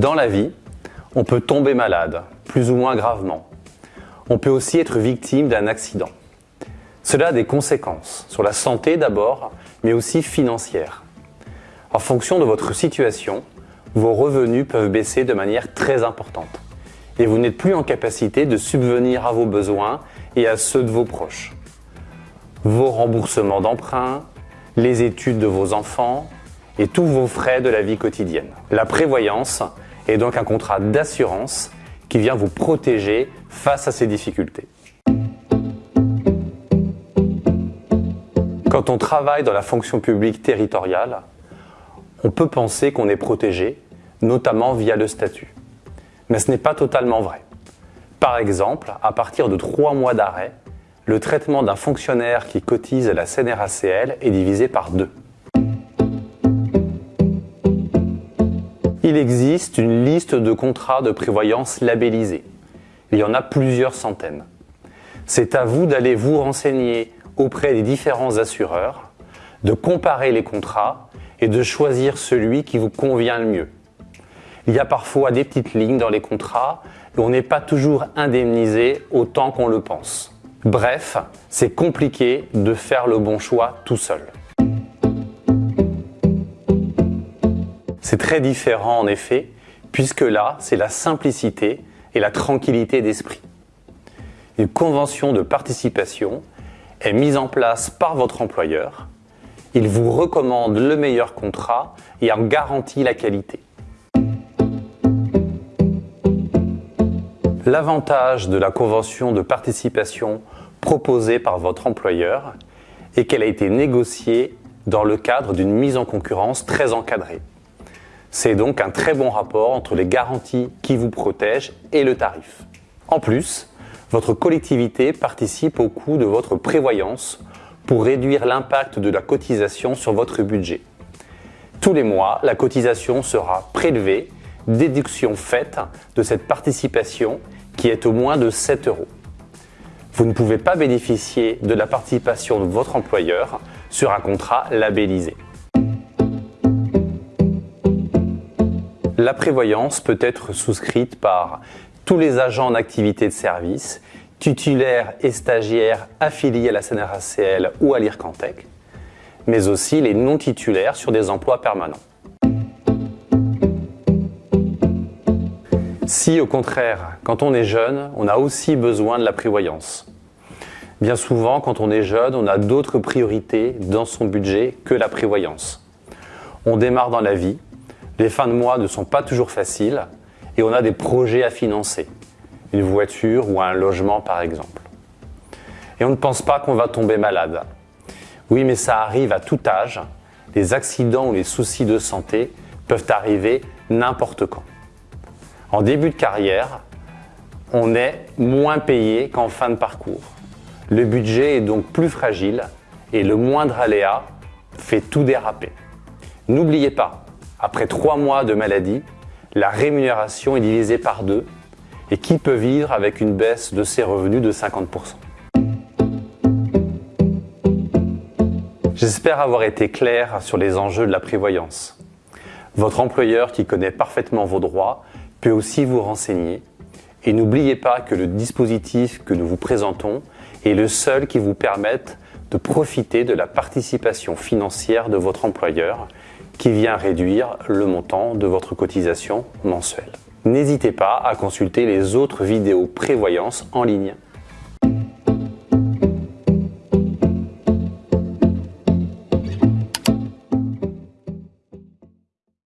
Dans la vie, on peut tomber malade, plus ou moins gravement. On peut aussi être victime d'un accident. Cela a des conséquences sur la santé d'abord, mais aussi financières. En fonction de votre situation, vos revenus peuvent baisser de manière très importante et vous n'êtes plus en capacité de subvenir à vos besoins et à ceux de vos proches. Vos remboursements d'emprunts, les études de vos enfants et tous vos frais de la vie quotidienne. La prévoyance est donc un contrat d'assurance qui vient vous protéger face à ces difficultés. Quand on travaille dans la fonction publique territoriale, on peut penser qu'on est protégé, notamment via le statut. Mais ce n'est pas totalement vrai. Par exemple, à partir de trois mois d'arrêt, le traitement d'un fonctionnaire qui cotise à la CNRACL est divisé par deux. Il existe une liste de contrats de prévoyance labellisés. Il y en a plusieurs centaines. C'est à vous d'aller vous renseigner auprès des différents assureurs, de comparer les contrats et de choisir celui qui vous convient le mieux. Il y a parfois des petites lignes dans les contrats et on n'est pas toujours indemnisé autant qu'on le pense. Bref, c'est compliqué de faire le bon choix tout seul. C'est très différent en effet, puisque là, c'est la simplicité et la tranquillité d'esprit. Une convention de participation est mise en place par votre employeur. Il vous recommande le meilleur contrat et en garantit la qualité. L'avantage de la convention de participation proposée par votre employeur est qu'elle a été négociée dans le cadre d'une mise en concurrence très encadrée. C'est donc un très bon rapport entre les garanties qui vous protègent et le tarif. En plus, votre collectivité participe au coût de votre prévoyance pour réduire l'impact de la cotisation sur votre budget. Tous les mois, la cotisation sera prélevée déduction faite de cette participation qui est au moins de 7 euros. Vous ne pouvez pas bénéficier de la participation de votre employeur sur un contrat labellisé. La prévoyance peut être souscrite par tous les agents en activité de service, titulaires et stagiaires affiliés à la CNRACL ou à l'IRCANTEC, mais aussi les non-titulaires sur des emplois permanents. Si au contraire, quand on est jeune, on a aussi besoin de la prévoyance. Bien souvent, quand on est jeune, on a d'autres priorités dans son budget que la prévoyance. On démarre dans la vie, les fins de mois ne sont pas toujours faciles et on a des projets à financer, une voiture ou un logement par exemple. Et on ne pense pas qu'on va tomber malade. Oui, mais ça arrive à tout âge. Les accidents ou les soucis de santé peuvent arriver n'importe quand. En début de carrière, on est moins payé qu'en fin de parcours. Le budget est donc plus fragile et le moindre aléa fait tout déraper. N'oubliez pas, après trois mois de maladie, la rémunération est divisée par deux et qui peut vivre avec une baisse de ses revenus de 50%. J'espère avoir été clair sur les enjeux de la prévoyance. Votre employeur qui connaît parfaitement vos droits peut aussi vous renseigner. Et n'oubliez pas que le dispositif que nous vous présentons est le seul qui vous permette de profiter de la participation financière de votre employeur qui vient réduire le montant de votre cotisation mensuelle. N'hésitez pas à consulter les autres vidéos prévoyance en ligne